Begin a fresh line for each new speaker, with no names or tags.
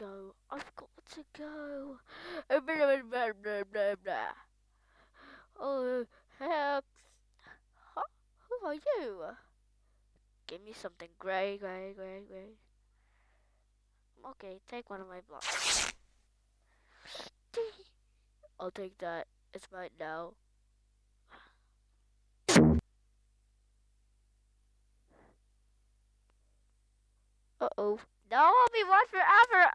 go. I've got to go. Oh, help. Oh, huh? Who are you? Give me something gray, gray, gray, gray. Okay, take one of my blocks. I'll take that. It's mine now. Uh oh. No, I'll be one forever.